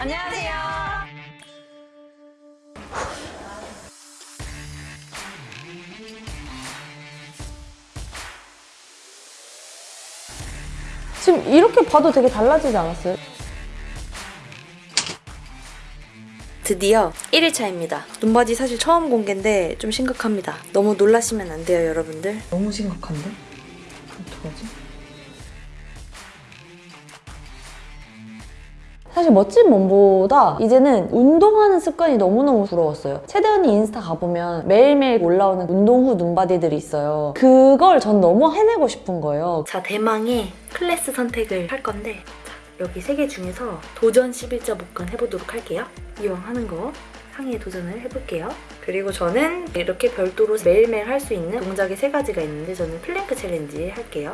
안녕하세요. 지금 이렇게 봐도 되게 달라지지 않았어요? 드디어 1일차입니다. 눈바디 사실 처음 공개인데 좀 심각합니다. 너무 놀라시면 안 돼요, 여러분들. 너무 심각한데? 어떡하지? 사실 멋진 몸보다 이제는 운동하는 습관이 너무너무 부러웠어요. 최대언니 인스타 가보면 매일매일 올라오는 운동 후 눈바디들이 있어요. 그걸 전 너무 해내고 싶은 거예요. 자, 대망의 클래스 선택을 할 건데 자, 여기 세 개 중에서 도전 11자 복근 해보도록 할게요. 이왕 하는 거 상의에 도전을 해볼게요. 그리고 저는 이렇게 별도로 매일매일 할 수 있는 동작이 세 가지가 있는데 저는 플랭크 챌린지 할게요.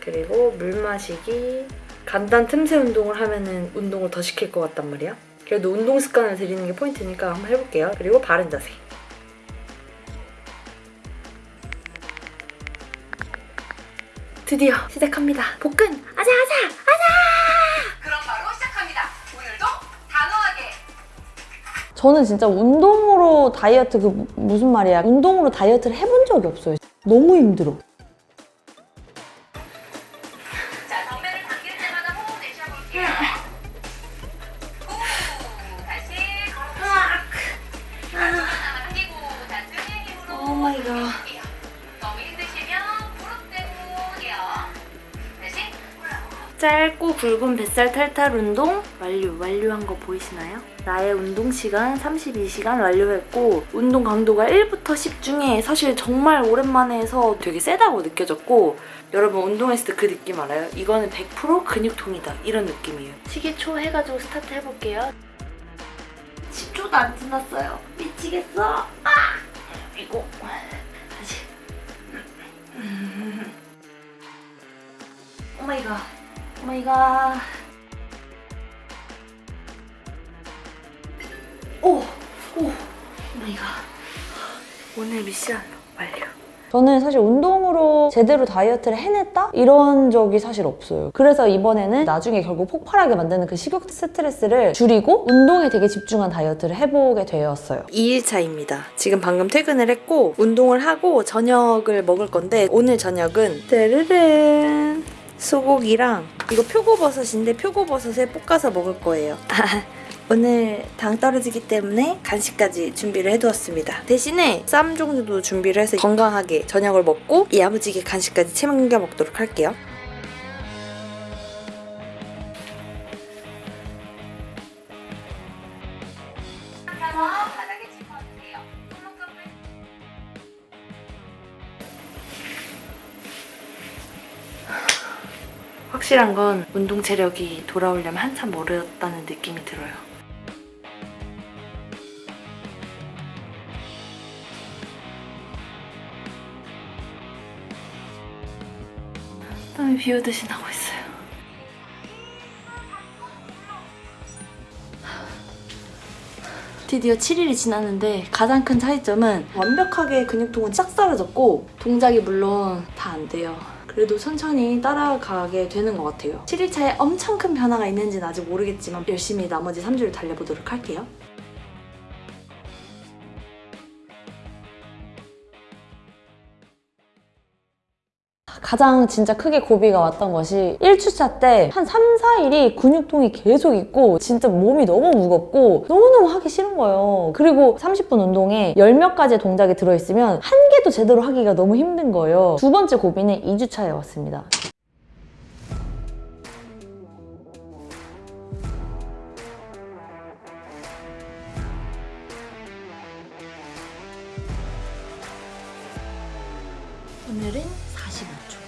그리고 물 마시기 간단 틈새 운동을 하면은 운동을 더 시킬 것 같단 말이야. 그래도 운동 습관을 들이는 게 포인트니까 한번 해볼게요. 그리고 바른 자세. 드디어 시작합니다. 복근! 아자 아자! 그럼 바로 시작합니다. 오늘도 단호하게 저는 진짜 운동으로 다이어트 그 무슨 말이야 운동으로 다이어트를 해본 적이 없어요. 너무 힘들어. 짧고 굵은 뱃살 탈탈 운동 완료. 완료한 거 보이시나요? 나의 운동 시간 32시간 완료했고 운동 강도가 1부터 10 중에 사실 정말 오랜만에 해서 되게 세다고 느껴졌고 여러분 운동했을 때 그 느낌 알아요? 이거는 100% 근육통이다 이런 느낌이에요. 시계초 해가지고 스타트 해볼게요. 10초도 안 지났어요. 미치겠어. 아! 이거 다시. Oh my god. 오마이갓. 오! 오! 오마이갓. 오늘 미션 완료. 저는 사실 운동으로 제대로 다이어트를 해냈다? 이런 적이 사실 없어요. 그래서 이번에는 나중에 결국 폭발하게 만드는 그 식욕 스트레스를 줄이고 운동에 되게 집중한 다이어트를 해보게 되었어요. 2일차입니다. 지금 방금 퇴근을 했고 운동을 하고 저녁을 먹을 건데 오늘 저녁은 따르른 소고기랑 이거 표고버섯인데 표고버섯에 볶아서 먹을 거예요. 오늘 당 떨어지기 때문에 간식까지 준비를 해두었습니다. 대신에 쌈 종류도 준비를 해서 건강하게 저녁을 먹고 야무지게 간식까지 챙겨 먹도록 할게요. 확실한 건 운동 체력이 돌아오려면 한참 멀었다는 느낌이 들어요. 땀이 비 오듯이 나고 있어요. 드디어 7일이 지났는데 가장 큰 차이점은 완벽하게 근육통은 싹 사라졌고 동작이 물론 다 안 돼요. 그래도 천천히 따라가게 되는 것 같아요. 7일차에 엄청 큰 변화가 있는지는 아직 모르겠지만 열심히 나머지 3주를 달려보도록 할게요. 가장 진짜 크게 고비가 왔던 것이 1주차 때 한 3, 4일이 근육통이 계속 있고 진짜 몸이 너무 무겁고 너무너무 하기 싫은 거예요. 그리고 30분 운동에 열 몇 가지의 동작이 들어있으면 한 개도 제대로 하기가 너무 힘든 거예요. 두 번째 고비는 2주차에 왔습니다. 오늘은 45초.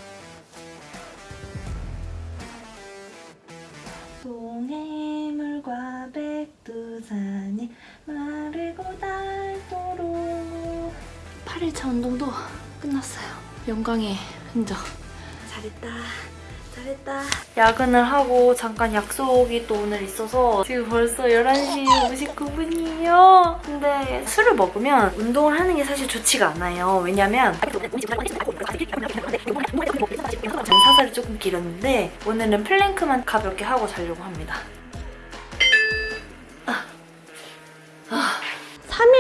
동해물과 백두산이 마르고 닳도록 8일차 운동도 끝났어요. 영광의 흔적. 잘했다. 잘했다. 야근을 하고 잠깐 약속이 또 오늘 있어서 지금 벌써 11시 59분이에요. 근데 술을 먹으면 운동을 하는 게 사실 좋지가 않아요. 왜냐면 사살이 조금 길었는데 오늘은 플랭크만 가볍게 하고 자려고 합니다.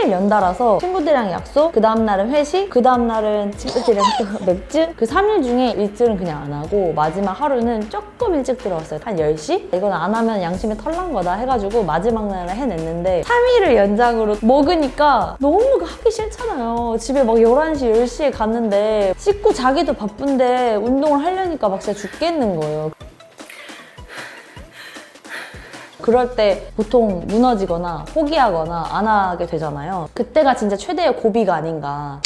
3일 연달아서 친구들이랑 약속, 그 다음날은 회식, 그 다음날은 친구들이랑 또 맥주 그 3일 중에 일주일은 그냥 안 하고 마지막 하루는 조금 일찍 들어왔어요. 한 10시? 이건 안 하면 양심에 털난 거다 해가지고 마지막 날을 해냈는데 3일을 연장으로 먹으니까 너무 하기 싫잖아요. 집에 막 11시, 10시에 갔는데 씻고 자기도 바쁜데 운동을 하려니까 막 진짜 죽겠는 거예요. 그럴 때 보통 무너지거나 포기하거나 안 하게 되잖아요. 그때가 진짜 최대의 고비가 아닌가.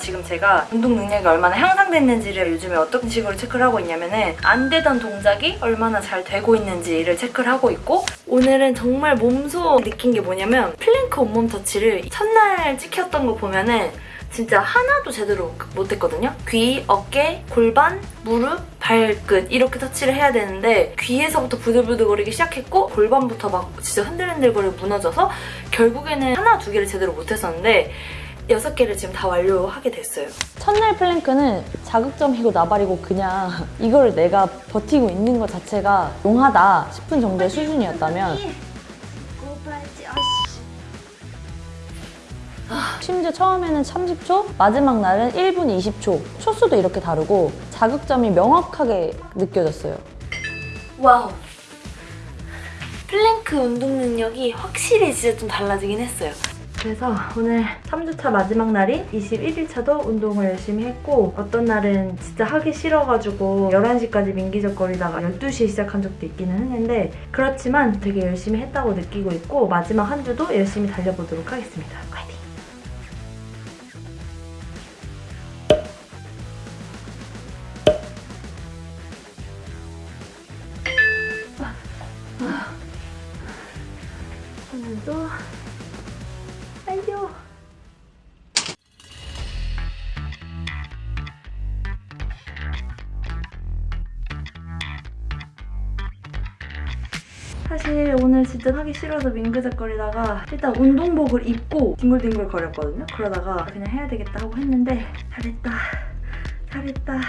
지금 제가 운동 능력이 얼마나 향상됐는지를 요즘에 어떤 식으로 체크를 하고 있냐면은 안 되던 동작이 얼마나 잘 되고 있는지를 체크를 하고 있고 오늘은 정말 몸소 느낀 게 뭐냐면 플랭크 온몸 터치를 첫날 찍혔던 거 보면은 진짜 하나도 제대로 못했거든요. 귀, 어깨, 골반, 무릎, 발끝 이렇게 터치를 해야 되는데 귀에서부터 부들부들거리기 시작했고 골반부터 막 진짜 흔들흔들거리고 무너져서 결국에는 하나, 두 개를 제대로 못했었는데 여섯 개를 지금 다 완료하게 됐어요. 첫날 플랭크는 자극점이고 나발이고 그냥 이걸 내가 버티고 있는 것 자체가 용하다 싶은 정도의 수준이었다면 심지어 처음에는 30초, 마지막 날은 1분 20초. 초수도 이렇게 다르고 자극점이 명확하게 느껴졌어요. Wow. 플랭크 운동 능력이 확실히 진짜 좀 달라지긴 했어요. 그래서 오늘 3주차 마지막 날인 21일차도 운동을 열심히 했고 어떤 날은 진짜 하기 싫어가지고 11시까지 민기적거리다가 12시에 시작한 적도 있기는 했는데 그렇지만 되게 열심히 했다고 느끼고 있고 마지막 한 주도 열심히 달려보도록 하겠습니다. 화이팅! 사실 오늘 진짜 하기 싫어서 민그적거리다가 일단 운동복을 입고 뒹굴뒹굴 거렸거든요. 그러다가 그냥 해야 되겠다 하고 했는데 잘했다. 잘했다.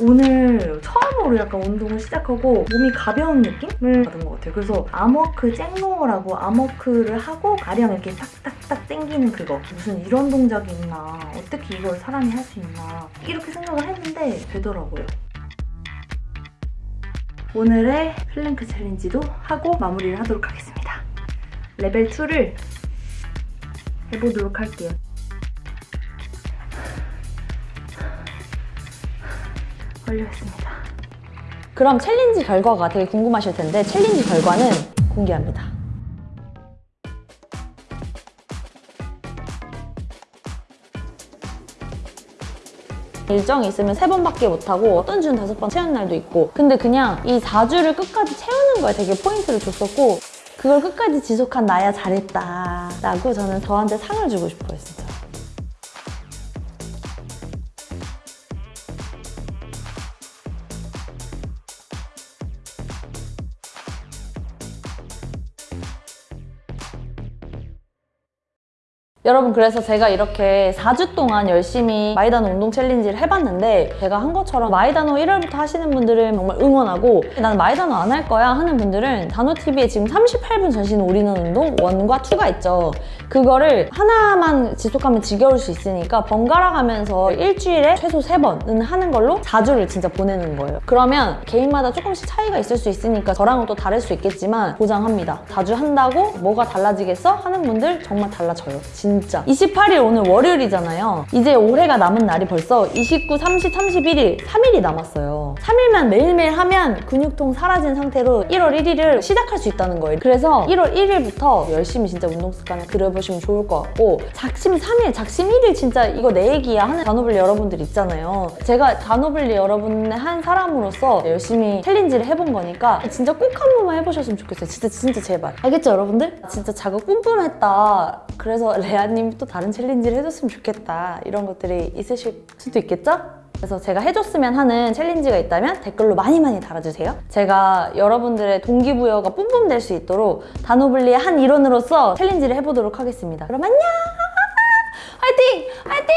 오늘 처음으로 약간 운동을 시작하고 몸이 가벼운 느낌을 받은 것 같아요. 그래서 암워크 쨍롱어라고 암워크를 하고 아령 이렇게 딱딱딱 당기는 그거 무슨 이런 동작이 있나 어떻게 이걸 사람이 할 수 있나 이렇게 생각을 했는데 되더라고요. 오늘의 플랭크 챌린지도 하고 마무리를 하도록 하겠습니다. 레벨 2를 해보도록 할게요. 완료했습니다. 그럼 챌린지 결과가 되게 궁금하실 텐데 챌린지 결과는 공개합니다. 일정이 있으면 세 번밖에 못하고 어떤 주는 다섯 번 채운 날도 있고. 근데 그냥 이 4주를 끝까지 채우는 거에 되게 포인트를 줬었고 그걸 끝까지 지속한 나야 잘했다 라고 저는 저한테 상을 주고 싶어요 진짜 여러분 그래서 제가 이렇게 4주 동안 열심히 마이다노 운동 챌린지를 해봤는데 제가 한 것처럼 마이다노 1월부터 하시는 분들은 정말 응원하고 나는 마이다노 안 할 거야 하는 분들은 다노TV에 지금 38분 전신 올인원 운동 1과 2가 있죠. 그거를 하나만 지속하면 지겨울 수 있으니까 번갈아 가면서 일주일에 최소 3번은 하는 걸로 4주를 진짜 보내는 거예요. 그러면 개인마다 조금씩 차이가 있을 수 있으니까 저랑은 또 다를 수 있겠지만 보장합니다. 4주 한다고 뭐가 달라지겠어? 하는 분들 정말 달라져요. 진 짜. 28일 오늘 월요일이잖아요. 이제 올해가 남은 날이 벌써 29, 30, 31일 3일이 남았어요. 3일만 매일매일 하면 근육통 사라진 상태로 1월 1일을 시작할 수 있다는 거예요. 그래서 1월 1일부터 열심히 진짜 운동 습관을 그려보시면 좋을 것 같고 작심 3일, 작심 1일 진짜 이거 내 얘기야 하는 단오블리 여러분들 있잖아요. 제가 단오블리 여러분의 한 사람으로서 열심히 챌린지를 해본 거니까 진짜 꼭 한 번만 해보셨으면 좋겠어요. 진짜 진짜 제발. 알겠죠 여러분들? 진짜 자극 뿜뿜했다. 그래서 레아 님이 또 다른 챌린지를 해줬으면 좋겠다 이런 것들이 있으실 수도 있겠죠? 그래서 제가 해줬으면 하는 챌린지가 있다면 댓글로 많이 많이 달아주세요. 제가 여러분들의 동기부여가 뿜뿜 될 수 있도록 단오블리의 한 일원으로서 챌린지를 해보도록 하겠습니다. 그럼 안녕! 화이팅! 화이팅!